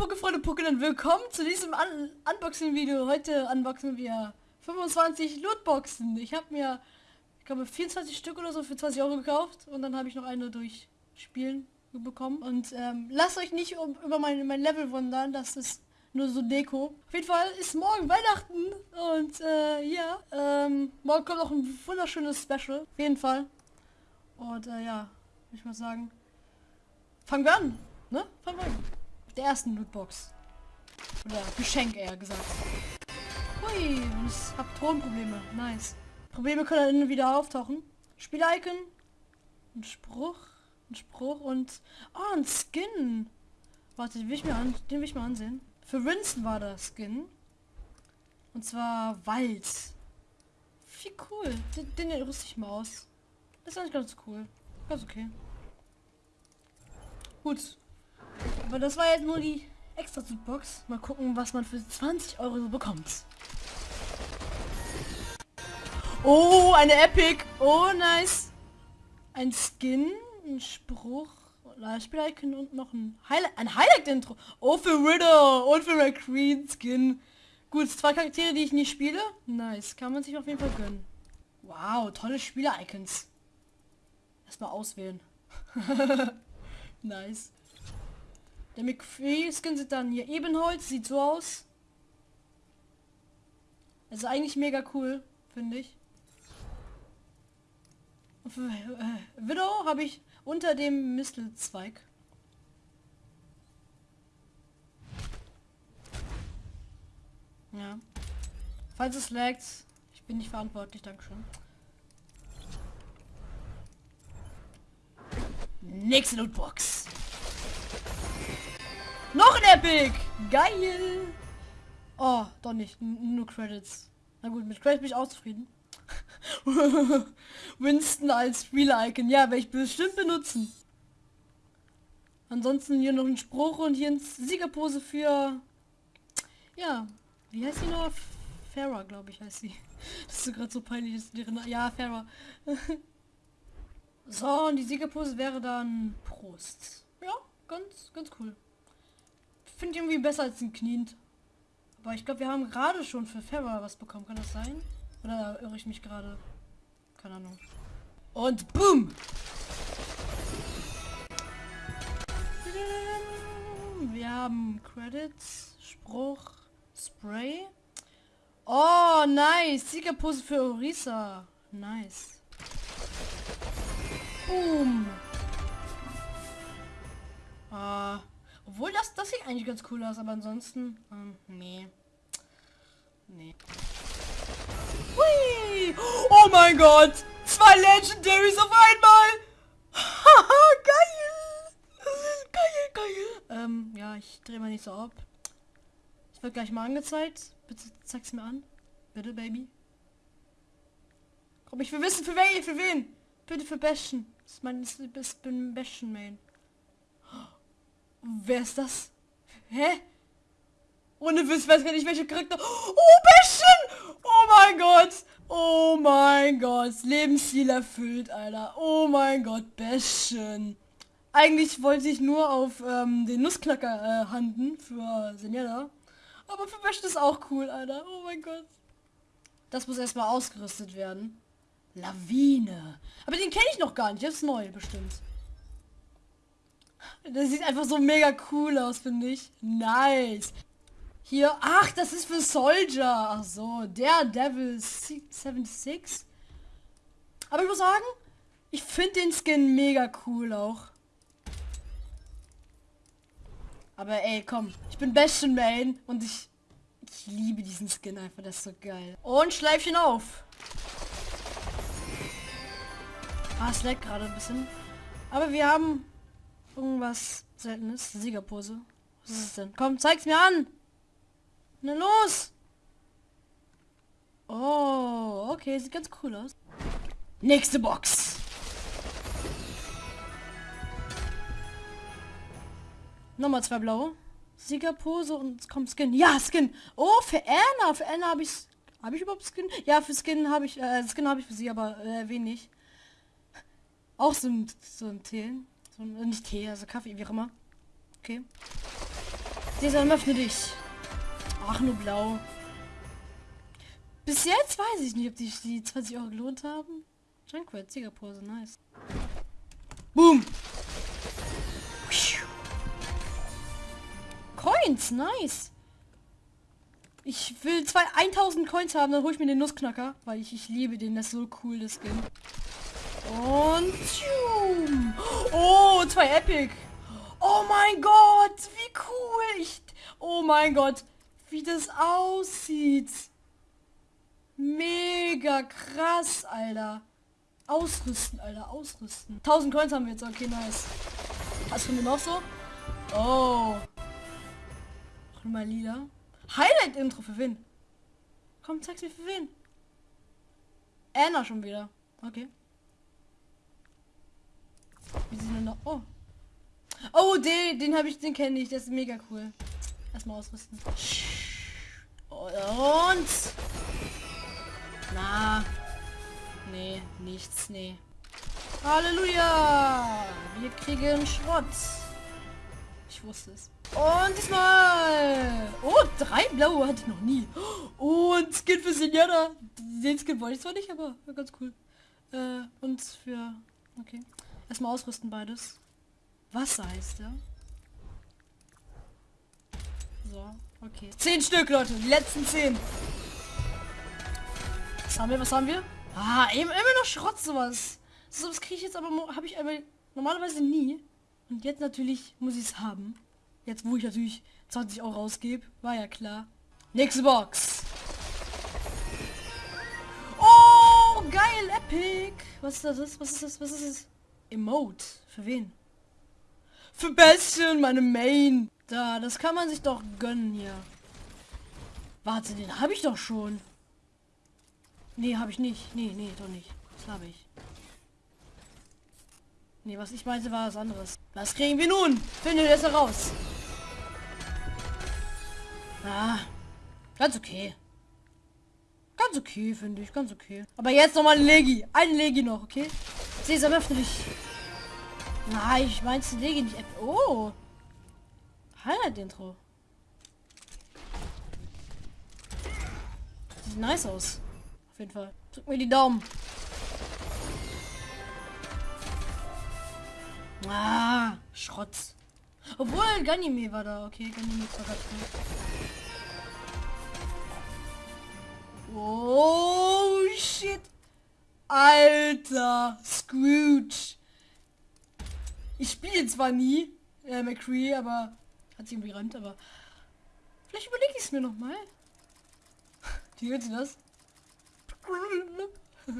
Pokefreunde Pokémon, willkommen zu diesem Un Unboxing-Video. Heute unboxen wir 25 Lootboxen. Ich habe mir, ich glaube 24 Stück oder so für 20 Euro gekauft und dann habe ich noch eine durch Spielen bekommen. Und ähm, lasst euch nicht um, über mein, mein Level wundern, das ist nur so Deko. Auf jeden Fall ist morgen Weihnachten und äh, ja, ähm, morgen kommt auch ein wunderschönes Special. Auf jeden Fall. Und äh, ja, ich mal sagen, fangen wir an, ne? Fangen wir an der ersten Lootbox. Oder Geschenk eher gesagt. Hui, und ich habe Tonprobleme. Nice. Probleme können dann wieder auftauchen. Spiel-Icon. Ein Spruch. Ein Spruch und... Oh, ein Skin. Warte, den will ich mir, an, den will ich mal ansehen. Für Winston war das Skin. Und zwar Wald. Wie cool. Den, den rüste ich mal aus. Das ist eigentlich ganz cool. Ganz okay. Gut. Aber das war jetzt nur die extra Box. Mal gucken, was man für 20 Euro so bekommt. Oh, eine Epic. Oh, nice. Ein Skin, ein Spruch, Spieler-Icon und noch ein Highlight, ein Highlight-Intro. Oh, für Riddle und für McQueen Skin. Gut, zwei Charaktere, die ich nie spiele. Nice, kann man sich auf jeden Fall gönnen. Wow, tolle Spieler-Icons. Erstmal auswählen. nice. Der McFree-Skin sieht dann hier Ebenholz, sieht so aus. Also eigentlich mega cool, finde ich. Und für äh, Widow habe ich unter dem Mistelzweig. Ja. Falls es laggt, ich bin nicht verantwortlich, Dankeschön. Nächste Lootbox. Noch ein Epic! Geil! Oh, doch nicht. N nur Credits. Na gut, mit Credits bin ich auch zufrieden. Winston als Spieler-Icon. Ja, werde ich bestimmt benutzen. Ansonsten hier noch ein Spruch und hier ein Siegerpose für... Ja, wie heißt sie noch? Farah, glaube ich, heißt sie. Das ist so gerade so peinlich. Ist ja, Farah. so, und die Siegerpose wäre dann Prost. Ja, ganz, ganz cool finde ich irgendwie besser als ein Knient. Aber ich glaube, wir haben gerade schon für Farah was bekommen. Kann das sein? Oder irre ich mich gerade? Keine Ahnung. Und boom! Wir haben Credits, Spruch, Spray. Oh, nice. Siegerpose für Orisa. Nice. Boom. Das, sieht eigentlich ganz cool aus, aber ansonsten, ähm, nee. Nee. Hui! Oh mein Gott! Zwei Legendaries auf einmal! Haha, geil! Geil, geil! Ähm, ja, ich drehe mal nicht so ab. Ich wird gleich mal angezeigt. Bitte zeig's mir an. Bitte, Baby. Komm, ich will wissen, für wen, für wen? Bitte für Bastion. Das ist mein, das ist, bin Bastion Main. Wer ist das? Hä? Ohne Wiss, weiß gar nicht, welche Charakter. Oh, Bäschen! Oh mein Gott! Oh mein Gott! Lebensstil erfüllt, Alter. Oh mein Gott, Bäschen. Eigentlich wollte ich nur auf ähm, den Nussknacker äh, handen für Senjada. Aber für Bäschen ist auch cool, Alter. Oh mein Gott. Das muss erstmal ausgerüstet werden. Lawine. Aber den kenne ich noch gar nicht. Ist neu, bestimmt. Das sieht einfach so mega cool aus, finde ich. Nice. Hier, ach, das ist für Soldier. Ach so, der Devil 76. Aber ich muss sagen, ich finde den Skin mega cool auch. Aber ey, komm, ich bin Bastion Main und ich, ich liebe diesen Skin einfach, das ist so geil. Und Schleifchen auf. Ah, es leckt gerade ein bisschen. Aber wir haben Irgendwas seltenes. Siegerpose. Was ist es denn? Komm, zeig's mir an! Na los! Oh, okay, sieht ganz cool aus. Nächste Box. Nochmal zwei blaue. Siegerpose und kommt Skin. Ja, Skin. Oh, für Anna. Für Anna habe ich... Habe ich überhaupt Skin? Ja, für Skin habe ich... Äh, Skin habe ich für sie, aber äh, wenig. Auch so ein, so ein Tee. So, nicht Tee, also Kaffee, wie auch immer. Okay. Sesam, öffne dich. Ach, nur blau. Bis jetzt weiß ich nicht, ob die, die 20 Euro gelohnt haben. Junkrat, Siegerpose, nice. Boom! Coins, nice. Ich will zwei 1000 Coins haben, dann hole ich mir den Nussknacker, weil ich, ich liebe den, das ist so cool, das Skin. Und tschum. Oh, zwei Epic. Oh mein Gott, wie cool. Ich, oh mein Gott, wie das aussieht. Mega krass, Alter. Ausrüsten, Alter, ausrüsten. 1000 Coins haben wir jetzt, okay, nice. Was finden wir noch so? Oh. Mal lila. Highlight-Intro für wen? Komm, zeig's mir für wen. Anna schon wieder. Okay. Wie sind denn noch? Oh. Oh, den, den habe ich, den kenne ich. Der ist mega cool. Erstmal ausrüsten. Und. Na. Nee, nichts, nee. Halleluja! Wir kriegen Schrott. Ich wusste es. Und diesmal. Oh, drei blaue hatte ich noch nie. Und Skin für Senjana. Den Skin wollte ich zwar nicht, aber ganz cool. Äh, und für... Okay. Erstmal ausrüsten beides. Wasser heißt der. So, okay. Zehn Stück, Leute. Die letzten zehn. Was haben wir? Was haben wir? Ah, eben immer noch Schrott sowas. So was kriege ich jetzt aber habe ich aber normalerweise nie. Und jetzt natürlich muss ich es haben. Jetzt wo ich natürlich 20 Euro ausgebe, war ja klar. Nächste Box. Oh, geil, epic. Was ist das? Was ist das? Was ist das? Emote. Für wen? Für Bastion, meine Main. Da, das kann man sich doch gönnen hier. Warte, den habe ich doch schon. Nee, habe ich nicht. Nee, nee, doch nicht. Das habe ich. Nee, was ich meinte, war was anderes. Was kriegen wir nun? Finde das heraus. Ah, ganz okay. Ganz okay, finde ich. Ganz okay. Aber jetzt noch mal ein Legi. Ein Legi noch, okay? Sesam, öffne dich. Nein, ich meinst Legi nicht. Oh. Highlight-Intro. Sieht nice aus. Auf jeden Fall. Drück mir die Daumen. Ah, Schrott. Obwohl, Ganymede war da. Okay, Ganymede war da. Oh, shit. Alter, Scrooge. Ich spiele zwar nie äh, McCree, aber hat sie irgendwie rennt, aber vielleicht überlege ich es mir noch mal. Wie hört sie das?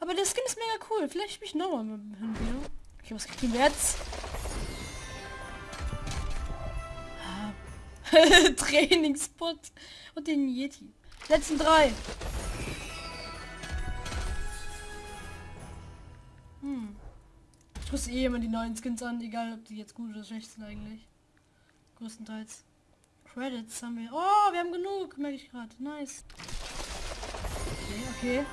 aber der Skin ist mega cool. Vielleicht spiele ich nochmal mit dem Video. Okay, was kriegen wir jetzt? Trainingspot und den Yeti. Letzten drei. Muss eh immer die neuen Skins an, egal ob die jetzt gut oder schlecht sind eigentlich. Größtenteils. Credits haben wir. Oh, wir haben genug, merke ich gerade. Nice. Okay, okay.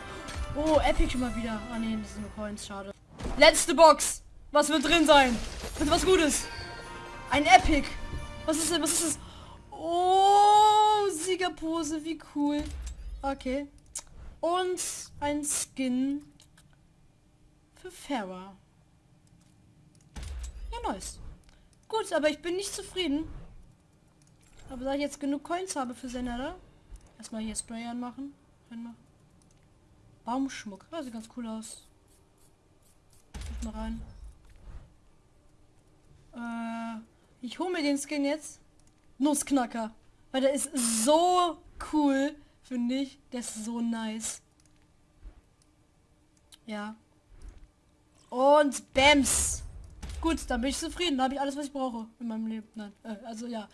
Oh, Epic schon mal wieder. Ah ne, das sind nur Coins, schade. Letzte Box. Was wird drin sein? Bitte was Gutes. Ein Epic. Was ist denn? Was ist das? Oh, Siegerpose, wie cool. Okay. Und ein Skin für Farah. Nice. Gut, aber ich bin nicht zufrieden. Aber da ich jetzt genug Coins habe für Senada, erstmal hier Spray anmachen. Baumschmuck. Ja, sieht ganz cool aus. mal rein. Äh, ich hole mir den Skin jetzt. Nussknacker. Weil der ist so cool, finde ich. Der ist so nice. Ja. Und Bams. Gut, dann bin ich zufrieden. Da habe ich alles, was ich brauche in meinem Leben. Nein, äh, also ja.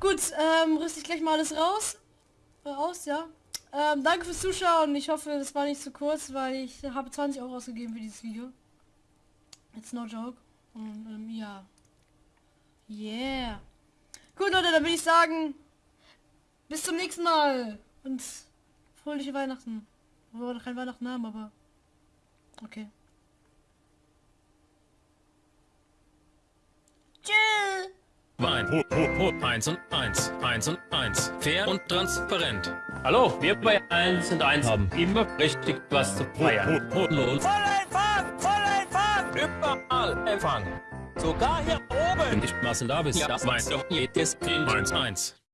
Gut, ähm, rüste ich gleich mal alles raus. Äh, aus, ja. Ähm, danke fürs Zuschauen. Ich hoffe, das war nicht zu kurz, weil ich habe 20 Euro ausgegeben für dieses Video. It's no joke. Und ähm, ja. Yeah. Gut, Leute, dann würde ich sagen, bis zum nächsten Mal. Und fröhliche Weihnachten. Obwohl wir kein Weihnachten haben, aber... Okay. Wein. Ho, ho, ho. Eins und eins. Eins und eins. Fair und transparent. Hallo, wir bei 1 und 1 haben immer richtig was zu feiern. Ho, ho, Lohn. Volleinfang! Volleinfang! Überall Empfang. Sogar hier oben! Wenn die Massen da bist, Ja, das weiß doch jedes Kind. Eins, eins.